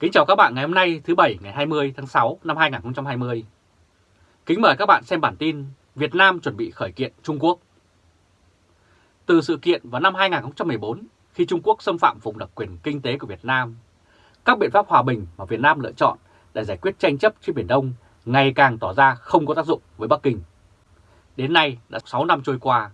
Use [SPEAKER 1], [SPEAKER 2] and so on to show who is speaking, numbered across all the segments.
[SPEAKER 1] Kính chào các bạn ngày hôm nay thứ Bảy ngày 20 tháng 6 năm 2020. Kính mời các bạn xem bản tin Việt Nam chuẩn bị khởi kiện Trung Quốc. Từ sự kiện vào năm 2014 khi Trung Quốc xâm phạm vùng đặc quyền kinh tế của Việt Nam, các biện pháp hòa bình mà Việt Nam lựa chọn để giải quyết tranh chấp trên Biển Đông ngày càng tỏ ra không có tác dụng với Bắc Kinh. Đến nay đã 6 năm trôi qua,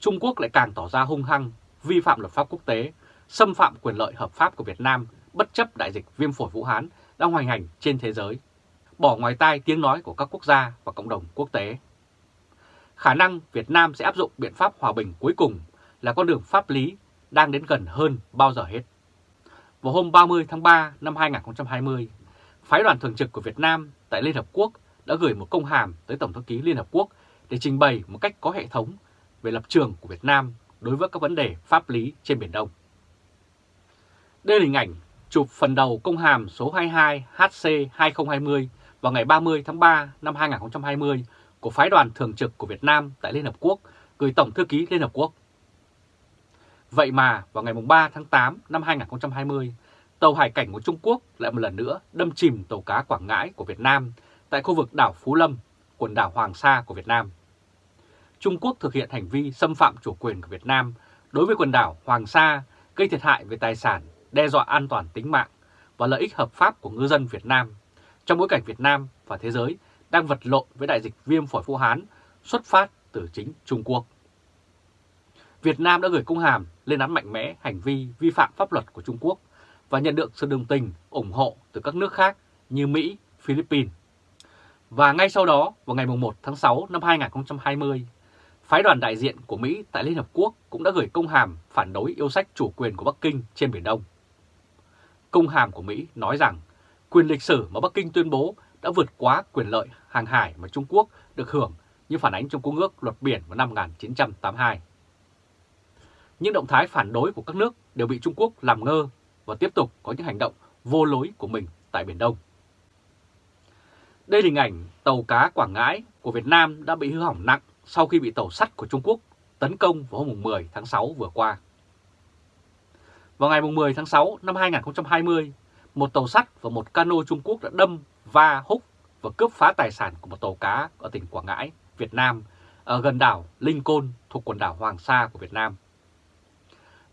[SPEAKER 1] Trung Quốc lại càng tỏ ra hung hăng, vi phạm luật pháp quốc tế, xâm phạm quyền lợi hợp pháp của Việt Nam bất chấp đại dịch viêm phổi Vũ Hán đang hoành hành trên thế giới, bỏ ngoài tai tiếng nói của các quốc gia và cộng đồng quốc tế. Khả năng Việt Nam sẽ áp dụng biện pháp hòa bình cuối cùng là con đường pháp lý đang đến gần hơn bao giờ hết. Vào hôm 30 tháng 3 năm 2020, phái đoàn thường trực của Việt Nam tại Liên Hợp Quốc đã gửi một công hàm tới Tổng thư ký Liên Hợp Quốc để trình bày một cách có hệ thống về lập trường của Việt Nam đối với các vấn đề pháp lý trên Biển Đông. Đây là hình ảnh chụp phần đầu công hàm số 22 HC2020 vào ngày 30 tháng 3 năm 2020 của phái đoàn thường trực của Việt Nam tại Liên Hợp Quốc gửi Tổng thư ký Liên Hợp Quốc. Vậy mà vào ngày 3 tháng 8 năm 2020, tàu hải cảnh của Trung Quốc lại một lần nữa đâm chìm tàu cá Quảng Ngãi của Việt Nam tại khu vực đảo Phú Lâm, quần đảo Hoàng Sa của Việt Nam. Trung Quốc thực hiện hành vi xâm phạm chủ quyền của Việt Nam đối với quần đảo Hoàng Sa, gây thiệt hại về tài sản, đe dọa an toàn tính mạng và lợi ích hợp pháp của ngư dân Việt Nam trong bối cảnh Việt Nam và thế giới đang vật lộn với đại dịch viêm phổi Vũ Hán xuất phát từ chính Trung Quốc. Việt Nam đã gửi công hàm lên án mạnh mẽ hành vi vi phạm pháp luật của Trung Quốc và nhận được sự đồng tình, ủng hộ từ các nước khác như Mỹ, Philippines. Và ngay sau đó, vào ngày 1 tháng 6 năm 2020, phái đoàn đại diện của Mỹ tại Liên Hợp Quốc cũng đã gửi công hàm phản đối yêu sách chủ quyền của Bắc Kinh trên Biển Đông. Công hàm của Mỹ nói rằng, quyền lịch sử mà Bắc Kinh tuyên bố đã vượt quá quyền lợi hàng hải mà Trung Quốc được hưởng như phản ánh trong Công ước Luật Biển vào năm 1982. Những động thái phản đối của các nước đều bị Trung Quốc làm ngơ và tiếp tục có những hành động vô lối của mình tại Biển Đông. Đây là hình ảnh tàu cá Quảng Ngãi của Việt Nam đã bị hư hỏng nặng sau khi bị tàu sắt của Trung Quốc tấn công vào hôm 10 tháng 6 vừa qua. Vào ngày 10 tháng 6 năm 2020, một tàu sắt và một cano Trung Quốc đã đâm, va, húc và cướp phá tài sản của một tàu cá ở tỉnh Quảng Ngãi, Việt Nam, ở gần đảo Linh Côn thuộc quần đảo Hoàng Sa của Việt Nam.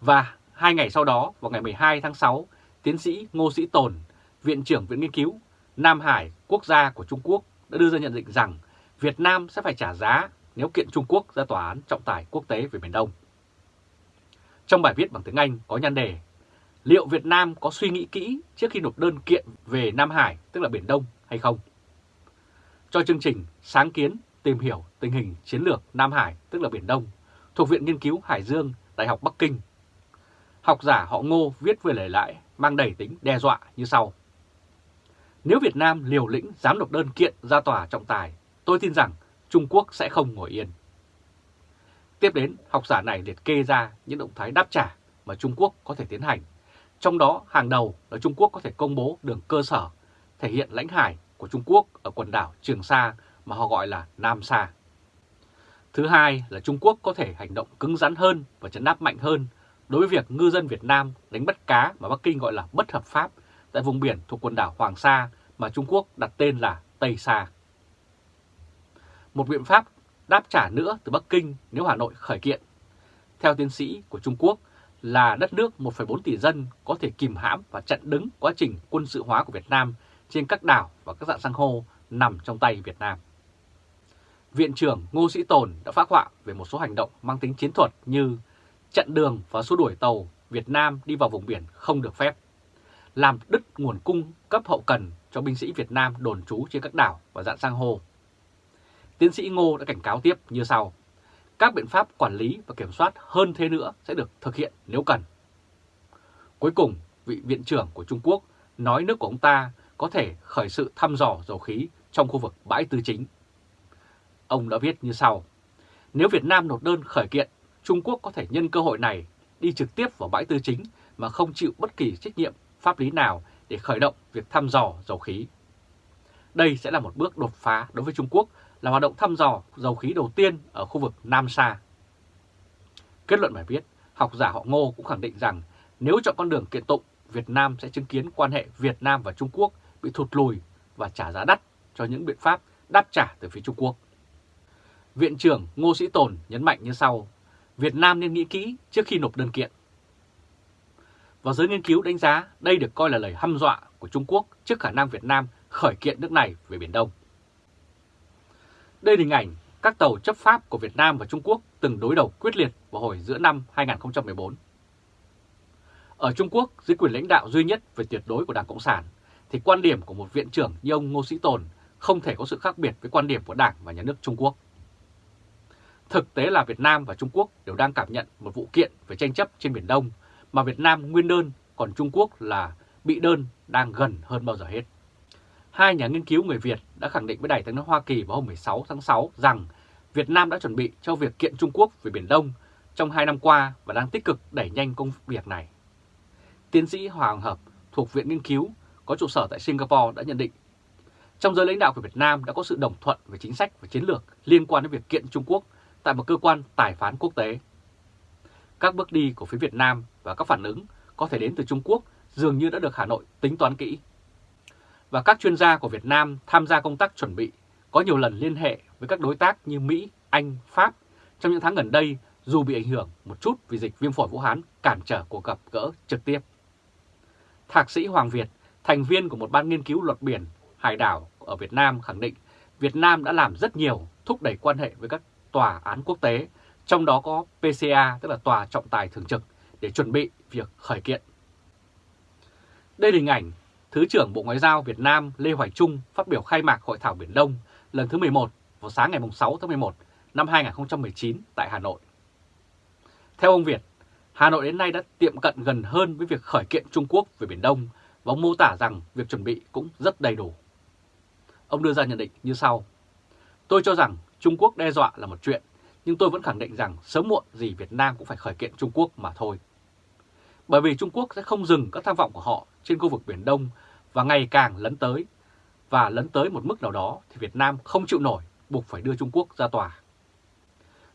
[SPEAKER 1] Và hai ngày sau đó, vào ngày 12 tháng 6, tiến sĩ Ngô Sĩ Tồn, Viện trưởng Viện Nghiên cứu Nam Hải Quốc gia của Trung Quốc đã đưa ra nhận định rằng Việt Nam sẽ phải trả giá nếu kiện Trung Quốc ra tòa án trọng tài quốc tế về Biển Đông. Trong bài viết bằng tiếng Anh có nhan đề Liệu Việt Nam có suy nghĩ kỹ trước khi nộp đơn kiện về Nam Hải, tức là Biển Đông hay không? Cho chương trình sáng kiến tìm hiểu tình hình chiến lược Nam Hải, tức là Biển Đông, thuộc Viện Nghiên cứu Hải Dương, Đại học Bắc Kinh. Học giả họ Ngô viết về lời lãi mang đầy tính đe dọa như sau. Nếu Việt Nam liều lĩnh dám nộp đơn kiện ra tòa trọng tài, tôi tin rằng Trung Quốc sẽ không ngồi yên. Tiếp đến, học giả này liệt kê ra những động thái đáp trả mà Trung Quốc có thể tiến hành. Trong đó, hàng đầu là Trung Quốc có thể công bố đường cơ sở thể hiện lãnh hải của Trung Quốc ở quần đảo Trường Sa mà họ gọi là Nam Sa. Thứ hai là Trung Quốc có thể hành động cứng rắn hơn và chấn áp mạnh hơn đối với việc ngư dân Việt Nam đánh bắt cá mà Bắc Kinh gọi là bất hợp pháp tại vùng biển thuộc quần đảo Hoàng Sa mà Trung Quốc đặt tên là Tây Sa. Một biện pháp đáp trả nữa từ Bắc Kinh nếu Hà Nội khởi kiện. Theo tiến sĩ của Trung Quốc là đất nước 1,4 tỷ dân có thể kìm hãm và chặn đứng quá trình quân sự hóa của Việt Nam trên các đảo và các dạng san hô nằm trong tay Việt Nam. Viện trưởng Ngô Sĩ Tồn đã phát họa về một số hành động mang tính chiến thuật như chặn đường và xua đuổi tàu Việt Nam đi vào vùng biển không được phép, làm đứt nguồn cung cấp hậu cần cho binh sĩ Việt Nam đồn trú trên các đảo và dạng sang hô. Tiến sĩ Ngô đã cảnh cáo tiếp như sau. Các biện pháp quản lý và kiểm soát hơn thế nữa sẽ được thực hiện nếu cần. Cuối cùng, vị viện trưởng của Trung Quốc nói nước của ông ta có thể khởi sự thăm dò dầu khí trong khu vực bãi tư chính. Ông đã viết như sau. Nếu Việt Nam nộp đơn khởi kiện, Trung Quốc có thể nhân cơ hội này đi trực tiếp vào bãi tư chính mà không chịu bất kỳ trách nhiệm pháp lý nào để khởi động việc thăm dò dầu khí. Đây sẽ là một bước đột phá đối với Trung Quốc là hoạt động thăm dò dầu khí đầu tiên ở khu vực Nam Sa. Kết luận bài viết, học giả họ Ngô cũng khẳng định rằng nếu chọn con đường kiện tụng Việt Nam sẽ chứng kiến quan hệ Việt Nam và Trung Quốc bị thụt lùi và trả giá đắt cho những biện pháp đáp trả từ phía Trung Quốc. Viện trưởng Ngô Sĩ Tồn nhấn mạnh như sau, Việt Nam nên nghĩ kỹ trước khi nộp đơn kiện. Và giới nghiên cứu đánh giá đây được coi là lời hăm dọa của Trung Quốc trước khả năng Việt Nam khởi kiện nước này về Biển Đông. Đây là hình ảnh các tàu chấp pháp của Việt Nam và Trung Quốc từng đối đầu quyết liệt vào hồi giữa năm 2014. Ở Trung Quốc, dưới quyền lãnh đạo duy nhất về tuyệt đối của Đảng Cộng sản, thì quan điểm của một viện trưởng như ông Ngô Sĩ Tồn không thể có sự khác biệt với quan điểm của Đảng và Nhà nước Trung Quốc. Thực tế là Việt Nam và Trung Quốc đều đang cảm nhận một vụ kiện về tranh chấp trên Biển Đông mà Việt Nam nguyên đơn, còn Trung Quốc là bị đơn đang gần hơn bao giờ hết. Hai nhà nghiên cứu người Việt đã khẳng định với Đài tiếng nói Hoa Kỳ vào hôm 16 tháng 6 rằng Việt Nam đã chuẩn bị cho việc kiện Trung Quốc về Biển Đông trong hai năm qua và đang tích cực đẩy nhanh công việc này. Tiến sĩ Hoàng Hợp thuộc Viện Nghiên cứu có trụ sở tại Singapore đã nhận định, trong giới lãnh đạo của Việt Nam đã có sự đồng thuận về chính sách và chiến lược liên quan đến việc kiện Trung Quốc tại một cơ quan tài phán quốc tế. Các bước đi của phía Việt Nam và các phản ứng có thể đến từ Trung Quốc dường như đã được Hà Nội tính toán kỹ. Và các chuyên gia của Việt Nam tham gia công tác chuẩn bị có nhiều lần liên hệ với các đối tác như Mỹ, Anh, Pháp trong những tháng gần đây dù bị ảnh hưởng một chút vì dịch viêm phổi Vũ Hán cản trở cuộc gặp gỡ trực tiếp. Thạc sĩ Hoàng Việt, thành viên của một ban nghiên cứu luật biển hải đảo ở Việt Nam khẳng định Việt Nam đã làm rất nhiều thúc đẩy quan hệ với các tòa án quốc tế, trong đó có PCA tức là Tòa Trọng tài Thường trực để chuẩn bị việc khởi kiện. Đây là hình ảnh Thứ trưởng Bộ Ngoại giao Việt Nam Lê Hoài Trung phát biểu khai mạc Hội thảo Biển Đông lần thứ 11 vào sáng ngày 6 tháng 11 năm 2019 tại Hà Nội. Theo ông Việt, Hà Nội đến nay đã tiệm cận gần hơn với việc khởi kiện Trung Quốc về Biển Đông và ông mô tả rằng việc chuẩn bị cũng rất đầy đủ. Ông đưa ra nhận định như sau. Tôi cho rằng Trung Quốc đe dọa là một chuyện, nhưng tôi vẫn khẳng định rằng sớm muộn gì Việt Nam cũng phải khởi kiện Trung Quốc mà thôi. Bởi vì Trung Quốc sẽ không dừng các tham vọng của họ trên khu vực Biển Đông và ngày càng lấn tới, và lấn tới một mức nào đó thì Việt Nam không chịu nổi, buộc phải đưa Trung Quốc ra tòa.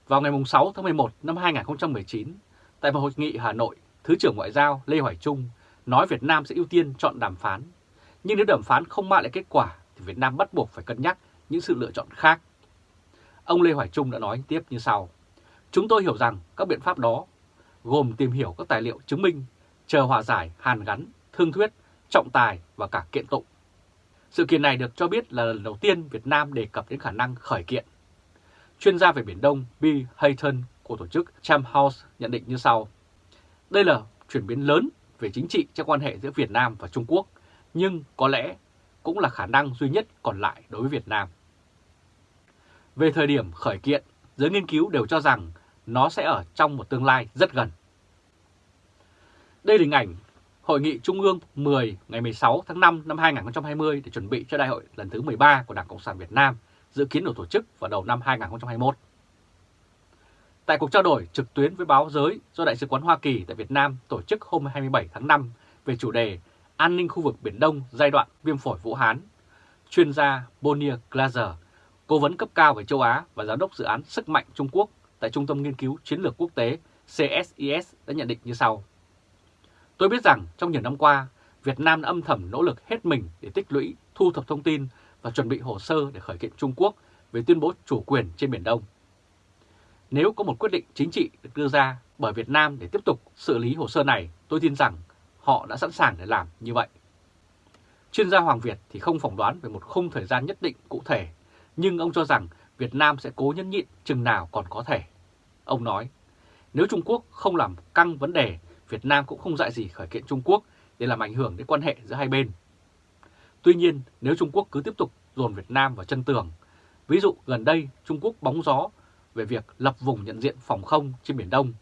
[SPEAKER 1] Vào ngày 6 tháng 11 năm 2019, tại một hội nghị Hà Nội, Thứ trưởng Ngoại giao Lê Hoài Trung nói Việt Nam sẽ ưu tiên chọn đàm phán. Nhưng nếu đàm phán không mang lại kết quả thì Việt Nam bắt buộc phải cân nhắc những sự lựa chọn khác. Ông Lê Hoài Trung đã nói tiếp như sau. Chúng tôi hiểu rằng các biện pháp đó gồm tìm hiểu các tài liệu chứng minh, chờ hòa giải, hàn gắn, thương thuyết, trọng tài và cả kiện tụng. Sự kiện này được cho biết là lần đầu tiên Việt Nam đề cập đến khả năng khởi kiện. Chuyên gia về Biển Đông Bill Hayton của tổ chức Cham House nhận định như sau. Đây là chuyển biến lớn về chính trị trong quan hệ giữa Việt Nam và Trung Quốc, nhưng có lẽ cũng là khả năng duy nhất còn lại đối với Việt Nam. Về thời điểm khởi kiện, giới nghiên cứu đều cho rằng nó sẽ ở trong một tương lai rất gần. Đây là hình ảnh Hội nghị Trung ương 10 ngày 16 tháng 5 năm 2020 để chuẩn bị cho đại hội lần thứ 13 của Đảng Cộng sản Việt Nam dự kiến được tổ chức vào đầu năm 2021. Tại cuộc trao đổi trực tuyến với báo giới do Đại sứ quán Hoa Kỳ tại Việt Nam tổ chức hôm 27 tháng 5 về chủ đề An ninh khu vực Biển Đông giai đoạn viêm phổi Vũ Hán, chuyên gia Bonnie Glaser, cố vấn cấp cao về châu Á và giám đốc dự án Sức mạnh Trung Quốc tại Trung tâm Nghiên cứu Chiến lược Quốc tế CSIS đã nhận định như sau. Tôi biết rằng trong nhiều năm qua, Việt Nam đã âm thầm nỗ lực hết mình để tích lũy, thu thập thông tin và chuẩn bị hồ sơ để khởi kiện Trung Quốc về tuyên bố chủ quyền trên Biển Đông. Nếu có một quyết định chính trị được đưa ra bởi Việt Nam để tiếp tục xử lý hồ sơ này, tôi tin rằng họ đã sẵn sàng để làm như vậy. Chuyên gia Hoàng Việt thì không phỏng đoán về một khung thời gian nhất định cụ thể, nhưng ông cho rằng Việt Nam sẽ cố nhẫn nhịn chừng nào còn có thể. Ông nói, nếu Trung Quốc không làm căng vấn đề, Việt Nam cũng không dại gì khởi kiện Trung Quốc để làm ảnh hưởng đến quan hệ giữa hai bên. Tuy nhiên, nếu Trung Quốc cứ tiếp tục dồn Việt Nam vào chân tường, ví dụ gần đây Trung Quốc bóng gió về việc lập vùng nhận diện phòng không trên Biển Đông,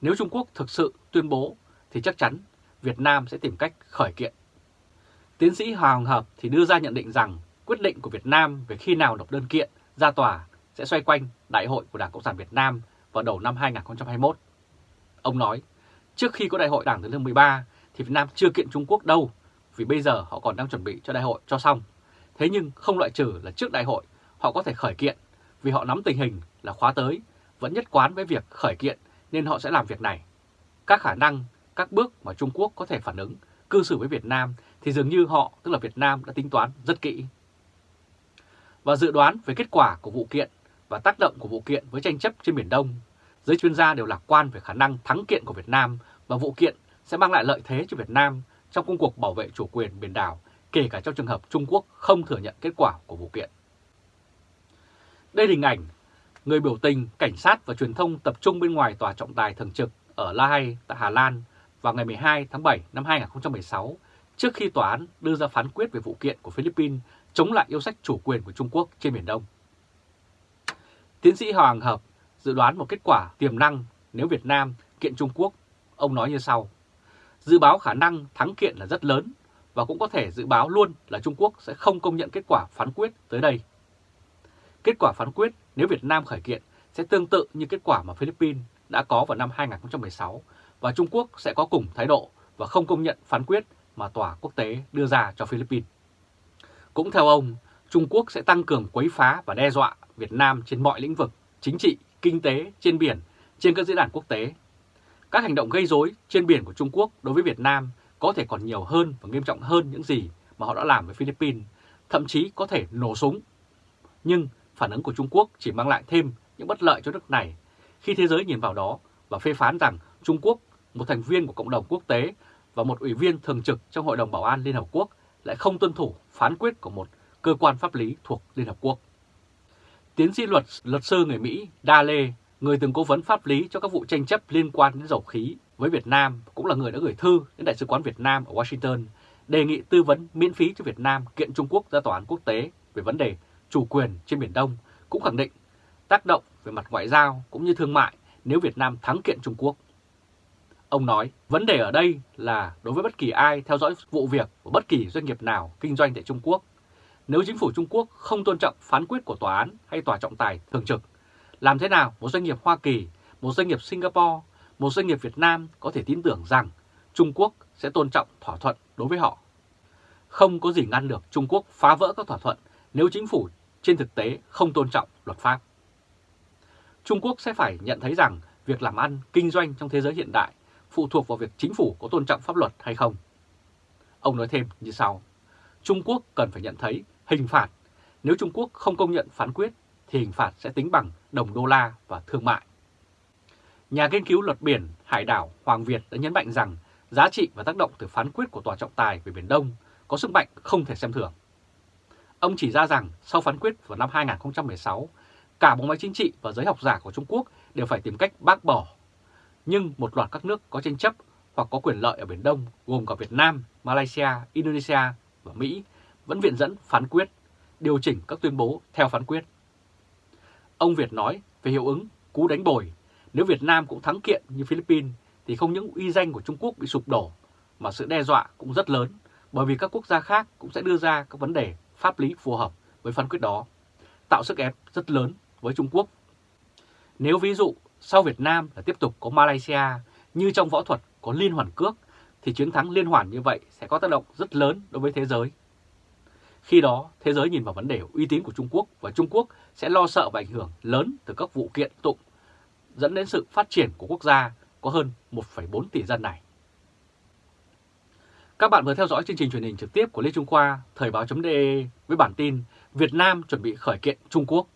[SPEAKER 1] nếu Trung Quốc thực sự tuyên bố thì chắc chắn Việt Nam sẽ tìm cách khởi kiện. Tiến sĩ Hoàng Hợp thì đưa ra nhận định rằng quyết định của Việt Nam về khi nào nộp đơn kiện ra tòa sẽ xoay quanh Đại hội của Đảng Cộng sản Việt Nam vào đầu năm 2021. Ông nói, trước khi có Đại hội Đảng thứ 13 thì Việt Nam chưa kiện Trung Quốc đâu, vì bây giờ họ còn đang chuẩn bị cho đại hội cho xong. Thế nhưng không loại trừ là trước đại hội họ có thể khởi kiện vì họ nắm tình hình là khóa tới, vẫn nhất quán với việc khởi kiện nên họ sẽ làm việc này. Các khả năng các bước mà Trung Quốc có thể phản ứng, cư xử với Việt Nam thì dường như họ, tức là Việt Nam đã tính toán rất kỹ. Và dự đoán về kết quả của vụ kiện và tác động của vụ kiện với tranh chấp trên Biển Đông, giới chuyên gia đều lạc quan về khả năng thắng kiện của Việt Nam và vụ kiện sẽ mang lại lợi thế cho Việt Nam trong công cuộc bảo vệ chủ quyền biển đảo, kể cả trong trường hợp Trung Quốc không thừa nhận kết quả của vụ kiện. Đây là hình ảnh người biểu tình, cảnh sát và truyền thông tập trung bên ngoài tòa trọng tài thường trực ở La Hay tại Hà Lan vào ngày 12 tháng 7 năm 2016 trước khi tòa án đưa ra phán quyết về vụ kiện của Philippines chống lại yêu sách chủ quyền của Trung Quốc trên Biển Đông. Tiến sĩ Hoàng Hợp dự đoán một kết quả tiềm năng nếu Việt Nam kiện Trung Quốc. Ông nói như sau, dự báo khả năng thắng kiện là rất lớn và cũng có thể dự báo luôn là Trung Quốc sẽ không công nhận kết quả phán quyết tới đây. Kết quả phán quyết nếu Việt Nam khởi kiện sẽ tương tự như kết quả mà Philippines đã có vào năm 2016 và Trung Quốc sẽ có cùng thái độ và không công nhận phán quyết mà tòa quốc tế đưa ra cho Philippines. Cũng theo ông, Trung Quốc sẽ tăng cường quấy phá và đe dọa Việt Nam trên mọi lĩnh vực, chính trị, kinh tế, trên biển, trên các diễn đàn quốc tế. Các hành động gây rối trên biển của Trung Quốc đối với Việt Nam có thể còn nhiều hơn và nghiêm trọng hơn những gì mà họ đã làm với Philippines, thậm chí có thể nổ súng. Nhưng phản ứng của Trung Quốc chỉ mang lại thêm những bất lợi cho nước này khi thế giới nhìn vào đó và phê phán rằng Trung Quốc, một thành viên của cộng đồng quốc tế và một ủy viên thường trực trong Hội đồng Bảo an Liên Hợp Quốc lại không tuân thủ phán quyết của một cơ quan pháp lý thuộc Liên Hợp Quốc. Tiến sĩ luật luật sư người Mỹ Da Lê, người từng cố vấn pháp lý cho các vụ tranh chấp liên quan đến dầu khí với Việt Nam, cũng là người đã gửi thư đến Đại sứ quán Việt Nam ở Washington đề nghị tư vấn miễn phí cho Việt Nam kiện Trung Quốc ra tòa án quốc tế về vấn đề chủ quyền trên Biển Đông, cũng khẳng định tác động về mặt ngoại giao cũng như thương mại nếu Việt Nam thắng kiện Trung Quốc. Ông nói, vấn đề ở đây là đối với bất kỳ ai theo dõi vụ việc của bất kỳ doanh nghiệp nào kinh doanh tại Trung Quốc, nếu chính phủ Trung Quốc không tôn trọng phán quyết của tòa án hay tòa trọng tài thường trực, làm thế nào một doanh nghiệp Hoa Kỳ, một doanh nghiệp Singapore, một doanh nghiệp Việt Nam có thể tin tưởng rằng Trung Quốc sẽ tôn trọng thỏa thuận đối với họ? Không có gì ngăn được Trung Quốc phá vỡ các thỏa thuận nếu chính phủ trên thực tế không tôn trọng luật pháp. Trung Quốc sẽ phải nhận thấy rằng việc làm ăn, kinh doanh trong thế giới hiện đại phụ thuộc vào việc chính phủ có tôn trọng pháp luật hay không. Ông nói thêm như sau, Trung Quốc cần phải nhận thấy hình phạt, nếu Trung Quốc không công nhận phán quyết thì hình phạt sẽ tính bằng đồng đô la và thương mại. Nhà nghiên cứu luật biển Hải đảo Hoàng Việt đã nhấn mạnh rằng giá trị và tác động từ phán quyết của Tòa trọng tài về Biển Đông có sức mạnh không thể xem thường. Ông chỉ ra rằng sau phán quyết vào năm 2016, cả bộ máy chính trị và giới học giả của Trung Quốc đều phải tìm cách bác bỏ. Nhưng một loạt các nước có tranh chấp hoặc có quyền lợi ở Biển Đông gồm cả Việt Nam, Malaysia, Indonesia và Mỹ vẫn viện dẫn phán quyết, điều chỉnh các tuyên bố theo phán quyết. Ông Việt nói về hiệu ứng cú đánh bồi, nếu Việt Nam cũng thắng kiện như Philippines thì không những uy danh của Trung Quốc bị sụp đổ mà sự đe dọa cũng rất lớn bởi vì các quốc gia khác cũng sẽ đưa ra các vấn đề pháp lý phù hợp với phán quyết đó, tạo sức ép rất lớn với Trung Quốc. Nếu ví dụ sau Việt Nam là tiếp tục có Malaysia như trong võ thuật có liên hoàn cước thì chiến thắng liên hoàn như vậy sẽ có tác động rất lớn đối với thế giới. Khi đó, thế giới nhìn vào vấn đề uy tín của Trung Quốc và Trung Quốc sẽ lo sợ và ảnh hưởng lớn từ các vụ kiện tụng dẫn đến sự phát triển của quốc gia có hơn 1,4 tỷ dân này. Các bạn vừa theo dõi chương trình truyền hình trực tiếp của Lê Trung Khoa, Thời báo.de với bản tin Việt Nam chuẩn bị khởi kiện Trung Quốc.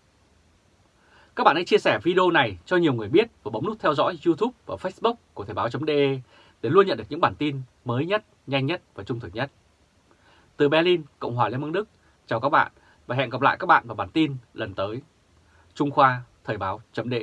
[SPEAKER 1] Các bạn hãy chia sẻ video này cho nhiều người biết và bấm nút theo dõi YouTube và Facebook của Thời báo.de để luôn nhận được những bản tin mới nhất, nhanh nhất và trung thực nhất. Từ Berlin, Cộng hòa Liên bang Đức, chào các bạn và hẹn gặp lại các bạn vào bản tin lần tới. Trung Khoa, Thời báo.de